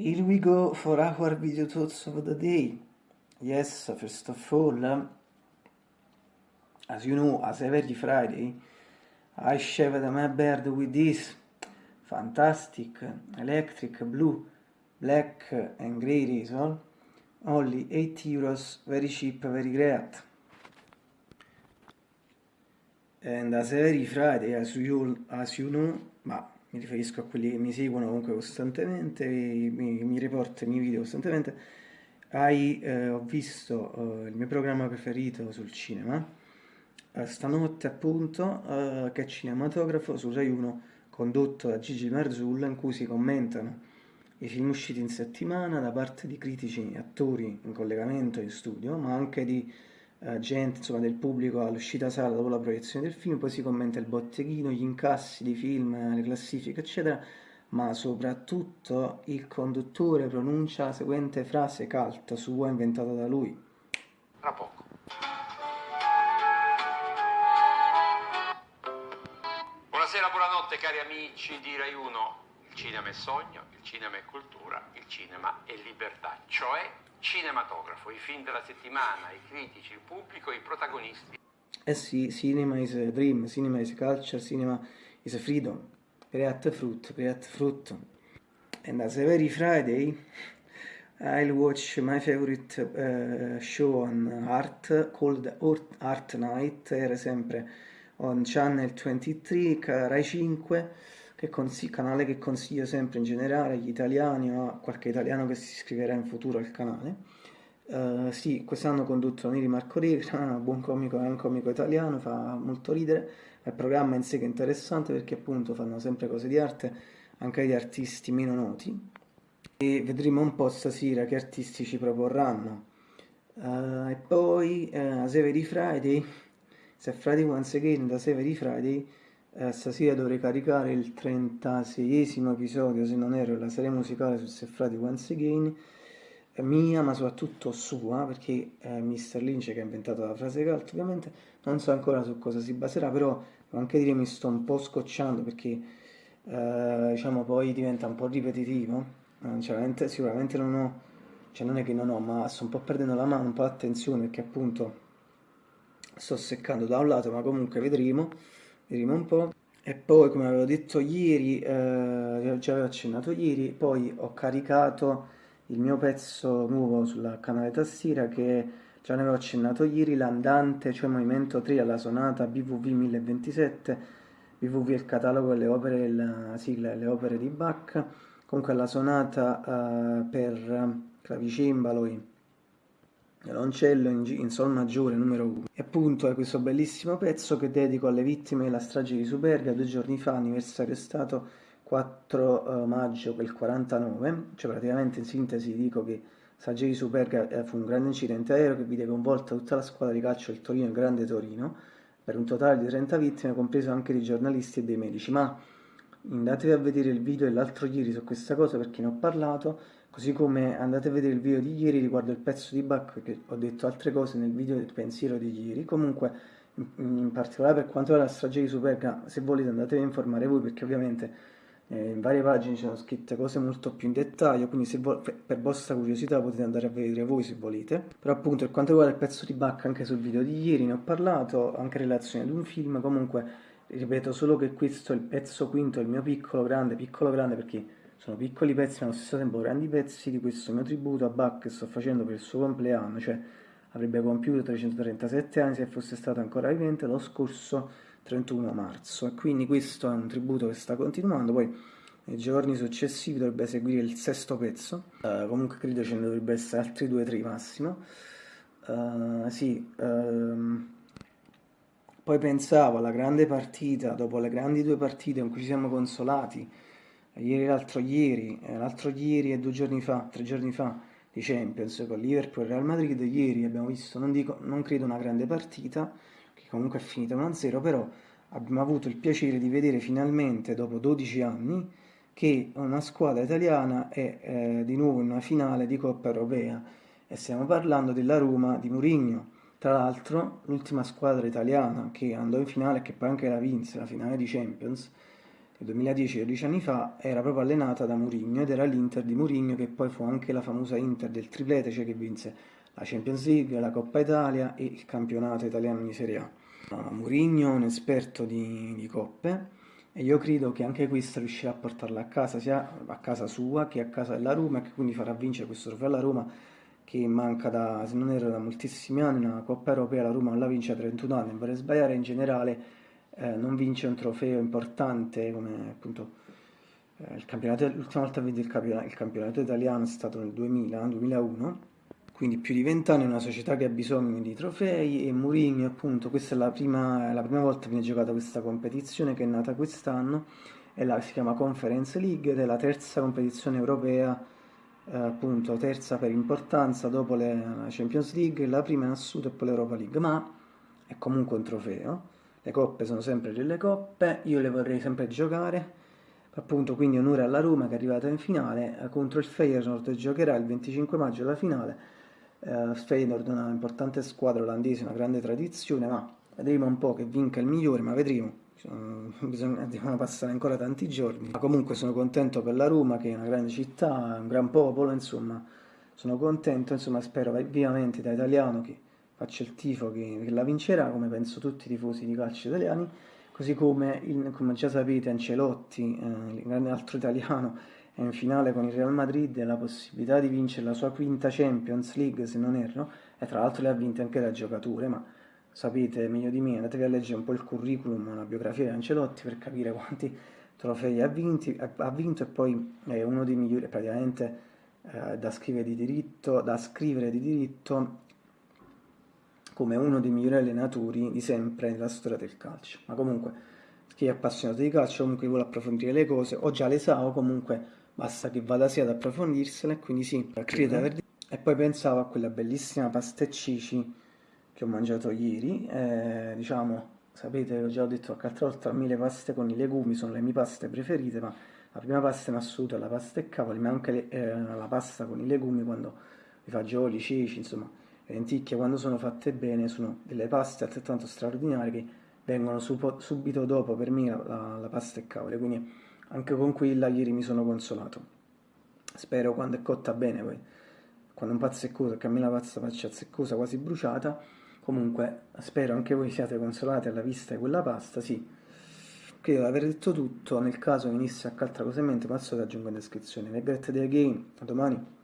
Here we go for our video thoughts of the day. Yes, first of all, as you know, as every Friday, I shaved my beard with this fantastic electric blue, black and grey razor, only 8 euros, very cheap, very great. And as every Friday, as you, as you know, ma mi riferisco a quelli che mi seguono comunque costantemente, mi, mi riporto i miei video costantemente, hai, eh, ho visto eh, il mio programma preferito sul cinema, eh, stanotte appunto, eh, che è cinematografo su Rai 1, condotto da Gigi Marzullo, in cui si commentano i film usciti in settimana da parte di critici e attori in collegamento in studio, ma anche di eh, gente, insomma, del pubblico all'uscita sala dopo la proiezione del film, poi si commenta il botteghino, gli incassi di film, le classifiche, eccetera, ma soprattutto il conduttore pronuncia la seguente frase cult sua inventata da lui. Tra poco. Buonasera, buonanotte cari amici di Rai 1. Il cinema è sogno, il cinema è cultura, il cinema è libertà, cioè cinematografo, i film della settimana, i critici, il pubblico, i protagonisti. Eh sì, cinema is a dream, cinema is a culture, cinema is a freedom. Create fruit, create fruit. And as every Friday, I'll watch my favorite uh, show on art called Art Night, era sempre on Channel 23, Rai 5, che canale che consiglio sempre in generale agli italiani o a qualche italiano che si iscriverà in futuro al canale. Uh, sì, quest'anno condotto Neri Marco Regra, buon comico, è un comico italiano, fa molto ridere, il programma in sé che è interessante perché appunto fanno sempre cose di arte, anche di artisti meno noti, e vedremo un po' stasera che artisti ci proporranno. Uh, e poi uh, a Severi Friday, se Friday once again da Severi Friday, eh, stasera dovrei caricare il 36esimo episodio, se non ero, la serie musicale su Seffrati Once Again, eh, mia ma soprattutto sua, perché eh, Mr. Lynch che ha inventato la frase cult ovviamente, non so ancora su cosa si baserà, però devo anche dire mi sto un po' scocciando perché eh, diciamo poi diventa un po' ripetitivo, cioè, sicuramente non ho, cioè non è che non ho, ma sto un po' perdendo la mano, un po' l'attenzione perché appunto sto seccando da un lato, ma comunque vedremo vedremo un po'. E poi, come avevo detto ieri, eh, già avevo accennato ieri, poi ho caricato il mio pezzo nuovo sul canale Tastiera che già ne avevo accennato ieri, l'andante, cioè movimento 3 alla sonata BVV 1027, BVV è il catalogo delle opere, la sigla delle opere di Bach, comunque la sonata eh, per clavicembalo violoncello in, in, sol maggiore numero 1 e appunto è questo bellissimo pezzo che dedico alle vittime della strage di Superga. Due giorni fa anniversario è stato 4 uh, maggio quel 49 cioè praticamente in sintesi dico che strage di Superga eh, fu un grande incidente aereo che vide coinvolta tutta la squadra di calcio del Torino e Grande Torino per un totale di 30 vittime compreso anche dei giornalisti e dei medici. Ma andatevi a vedere il video dell'altro ieri su questa cosa perché ne ho parlato Così come andate a vedere il video di ieri riguardo il pezzo di Bach, che ho detto altre cose nel video del pensiero di ieri. Comunque, in, particolare per quanto riguarda la strage di Superga, se volete andatevi a informare voi, perché ovviamente eh, in varie pagine ci sono scritte cose molto più in dettaglio, quindi per vostra curiosità potete andare a vedere voi se volete. Però appunto per quanto riguarda il pezzo di Bach, anche sul video di ieri ne ho parlato, anche in relazione ad un film, comunque ripeto solo che questo è il pezzo quinto, il mio piccolo grande, piccolo grande perché sono piccoli pezzi ma allo stesso tempo grandi pezzi di questo mio tributo a Bach che sto facendo per il suo compleanno, cioè avrebbe compiuto 337 anni se fosse stato ancora vivente lo scorso 31 marzo. E quindi questo è un tributo che sta continuando, poi nei giorni successivi dovrebbe seguire il sesto pezzo, uh, comunque credo ce ne dovrebbe essere altri due o tre massimo, uh, sì, uh, poi pensavo alla grande partita, dopo le grandi due partite in cui ci siamo consolati, ieri l'altro ieri, eh, l'altro ieri e due giorni fa, tre giorni fa di Champions con Liverpool e Real Madrid, ieri abbiamo visto, non, dico, non credo una grande partita, che comunque è finita 1-0, però abbiamo avuto il piacere di vedere finalmente, dopo 12 anni, che una squadra italiana è eh, di nuovo in una finale di Coppa Europea e stiamo parlando della Roma di Mourinho. Tra l'altro, l'ultima squadra italiana che andò in finale e che poi anche la vinse, la finale di Champions, nel 2010, 12 anni fa, era proprio allenata da Mourinho ed era l'Inter di Mourinho che poi fu anche la famosa Inter del triplete, cioè che vinse la Champions League, la Coppa Italia e il campionato italiano di Serie A. Mourinho è un esperto di, di coppe e io credo che anche questa riuscirà a portarla a casa, sia a casa sua che a casa della Roma e che quindi farà vincere questo trofeo alla Roma che manca da, se non erro, da moltissimi anni, una Coppa Europea, la Roma non la vince a 31 anni, non vorrei sbagliare, in generale eh, non vince un trofeo importante come appunto eh, il campionato, l'ultima volta vinto il campionato, il campionato italiano è stato nel 2000-2001, quindi più di vent'anni, è una società che ha bisogno di trofei e Mourinho appunto, questa è la prima, la prima volta che viene giocata questa competizione che è nata quest'anno, la, si chiama Conference League ed è la terza competizione europea appunto terza per importanza dopo la Champions League, la prima in assoluto e poi l'Europa League, ma è comunque un trofeo. Le coppe sono sempre delle coppe, io le vorrei sempre giocare. Appunto, quindi onore alla Roma che è arrivata in finale eh, contro il Feyenoord giocherà il 25 maggio la finale. Eh, Feyenoord è una importante squadra olandese, una grande tradizione, ma vedremo un po' che vinca il migliore, ma vedremo bisogna, devono passare ancora tanti giorni. Ma comunque sono contento per la Roma, che è una grande città, un gran popolo, insomma, sono contento, insomma, spero vivamente da italiano che faccia il tifo che, che, la vincerà, come penso tutti i tifosi di calcio italiani, così come, il, come già sapete Ancelotti, eh, grande altro italiano, è in finale con il Real Madrid e la possibilità di vincere la sua quinta Champions League, se non erro, e tra l'altro le ha vinte anche da giocatore, ma sapete meglio di me, andatevi a leggere un po' il curriculum, la biografia di Ancelotti per capire quanti trofei ha, vinti, ha vinto e poi è uno dei migliori, praticamente eh, da, scrivere di diritto, da scrivere di diritto come uno dei migliori allenatori di sempre nella storia del calcio. Ma comunque, chi è appassionato di calcio, comunque vuole approfondire le cose, o già le sa, o comunque basta che vada sia ad approfondirsele, quindi sì, credo aver E poi pensavo a quella bellissima pasta e cici che ho mangiato ieri, eh, diciamo, sapete, ho già detto qualche altra volta, a me le paste con i legumi sono le mie paste preferite, ma la prima pasta in assoluto è la pasta e cavoli, ma anche le, eh, la pasta con i legumi quando i fagioli, ceci, insomma, le lenticchie quando sono fatte bene sono delle paste altrettanto straordinarie che vengono subito dopo per me la, la, la pasta e cavoli, quindi anche con quella ieri mi sono consolato. Spero quando è cotta bene poi, quando un pazzo è coso, che a me la pasta faccia zeccosa, quasi bruciata, Comunque, spero anche voi siate consolati alla vista di quella pasta, sì. Credo di aver detto tutto, nel caso venisse a altra cosa in mente, passo che aggiungo in descrizione. Regret the game, a domani.